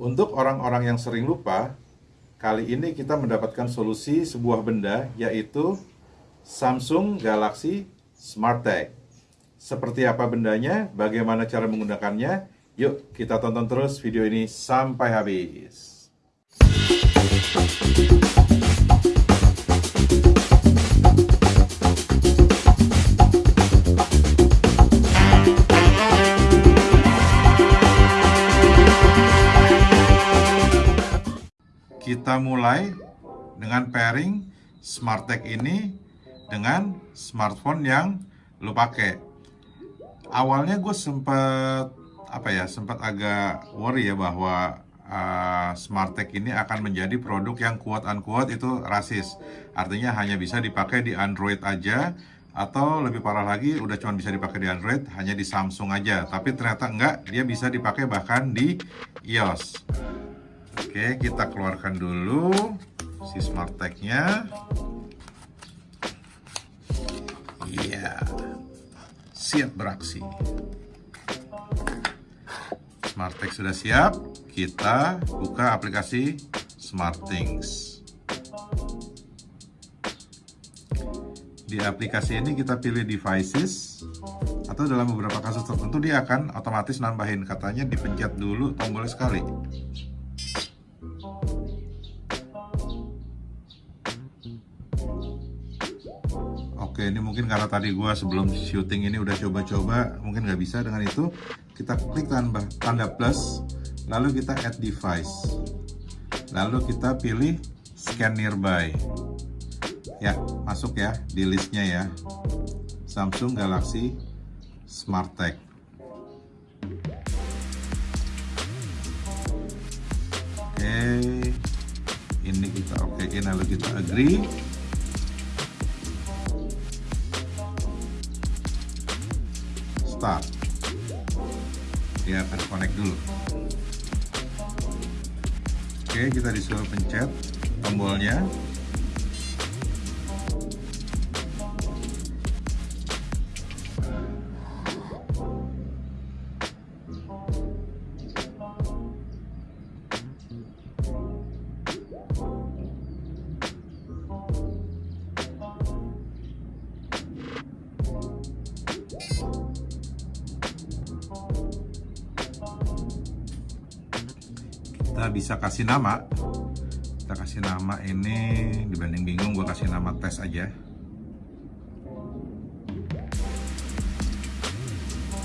Untuk orang-orang yang sering lupa, kali ini kita mendapatkan solusi sebuah benda yaitu Samsung Galaxy Smart Tag. Seperti apa bendanya, bagaimana cara menggunakannya, yuk kita tonton terus video ini sampai habis. Kita mulai dengan pairing SmartTag ini dengan smartphone yang lo pakai. Awalnya gue sempat apa ya, sempat agak worry ya bahwa uh, SmartTag ini akan menjadi produk yang quote unquote itu rasis. Artinya hanya bisa dipakai di Android aja atau lebih parah lagi udah cuma bisa dipakai di Android hanya di Samsung aja. Tapi ternyata enggak, dia bisa dipakai bahkan di iOS. Oke, kita keluarkan dulu si smart tag-nya. Iya. Siap beraksi. Smart tag sudah siap. Kita buka aplikasi SmartThings. Di aplikasi ini kita pilih devices atau dalam beberapa kasus tertentu dia akan otomatis nambahin katanya dipencet dulu tombol sekali Oke, ini mungkin karena tadi gua sebelum syuting ini udah coba-coba, mungkin nggak bisa dengan itu. Kita klik tanda, tanda plus, lalu kita add device. Lalu kita pilih scan nearby. Ya, masuk ya di listnya ya. Samsung Galaxy Smart Tag. Oke, ini kita okein lalu kita agree. Start. Dia akan connect dulu. Oke kita disuruh pencet tombolnya kita bisa kasih nama. Kita kasih nama ini dibanding bingung gue kasih nama tes aja.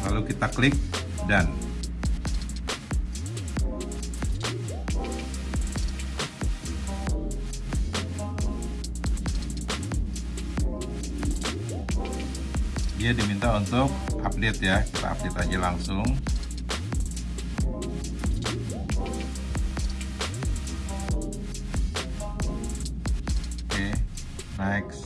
Lalu kita klik dan dia diminta untuk update ya. Kita update aja langsung. Next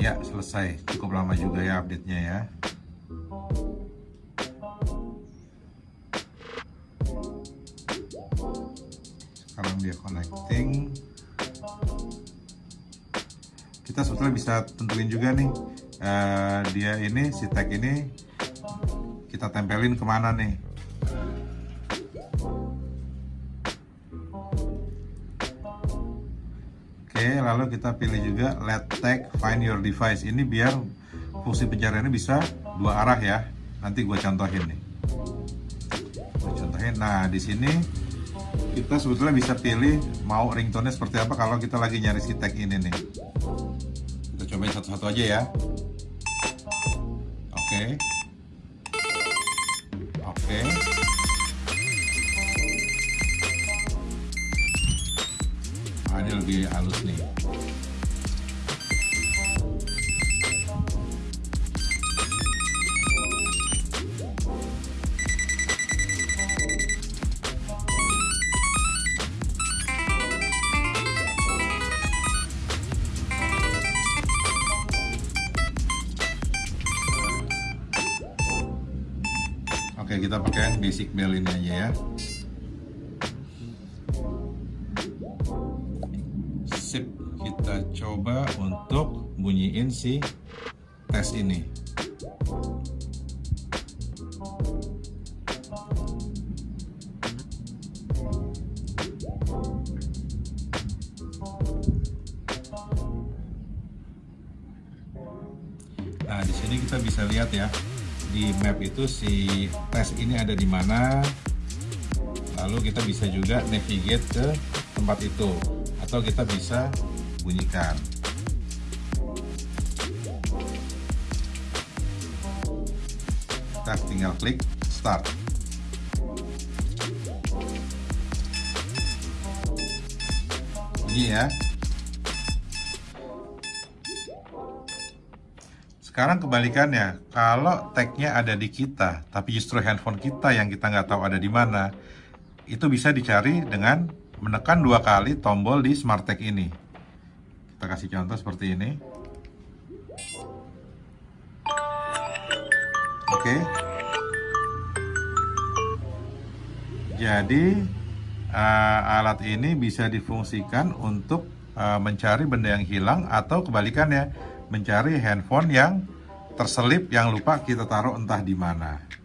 Ya, selesai. Cukup lama juga ya update-nya ya. Sekarang dia connecting. Kita sebetulnya bisa tentuin juga nih, uh, dia ini si tag ini kita tempelin ke mana nih. Lalu kita pilih juga let tag find your device. Ini biar fungsi pencariannya bisa dua arah ya. Nanti gue contohin nih. Gue contohin. Nah, di sini kita sebetulnya bisa pilih mau ringtone-nya seperti apa kalau kita lagi nyari si tag ini nih. Kita cobain satu-satu aja ya. Oke. Oke. Nah, ini lebih halus nih. Oke, kita pakai basic bell ini aja ya. Sip, kita coba untuk bunyiin si tes ini. Nah, di sini kita bisa lihat ya. Di map itu si tes ini ada di mana. Lalu kita bisa juga navigate ke tempat itu atau kita bisa bunyikan. Kita tinggal klik start. Bunyi ya. Sekarang kebalikannya, kalau tagnya ada di kita, tapi justru handphone kita yang kita nggak tahu ada di mana, itu bisa dicari dengan menekan dua kali tombol di smart tag ini. Kita kasih contoh seperti ini. Oke. Jadi uh, alat ini bisa difungsikan untuk uh, mencari benda yang hilang atau kebalikannya mencari handphone yang terselip yang lupa kita taruh entah di mana.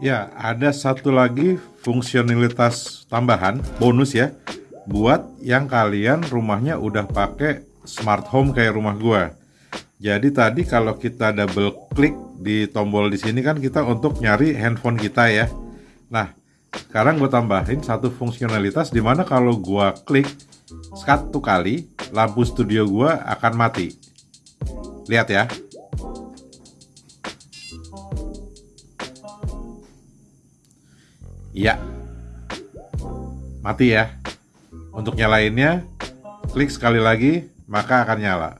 Ya, ada satu lagi fungsionalitas tambahan, bonus ya, buat yang kalian rumahnya udah pakai smart home kayak rumah gua. Jadi tadi kalau kita double klik di tombol di sini kan kita untuk nyari handphone kita ya. Nah, sekarang gue tambahin satu fungsionalitas di mana kalau gua klik satu kali lampu studio gua akan mati. Lihat ya. Iya. Mati ya. Untuk nyalainnya, klik sekali lagi, maka akan nyala.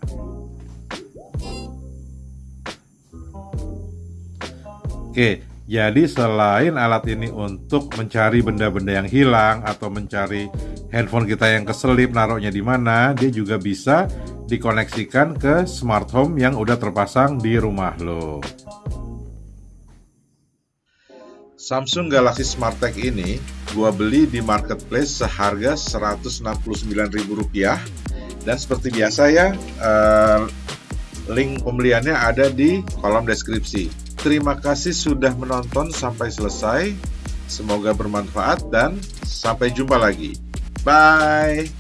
Oke, jadi selain alat ini untuk mencari benda-benda yang hilang atau mencari handphone kita yang keselip naruhnya di mana, dia juga bisa dikoneksikan ke smart home yang udah terpasang di rumah lo. Samsung Galaxy Smart Tag ini gua beli di marketplace seharga Rp169.000 dan seperti biasa ya eh, link pembeliannya ada di kolom deskripsi. Terima kasih sudah menonton sampai selesai. Semoga bermanfaat dan sampai jumpa lagi. Bye.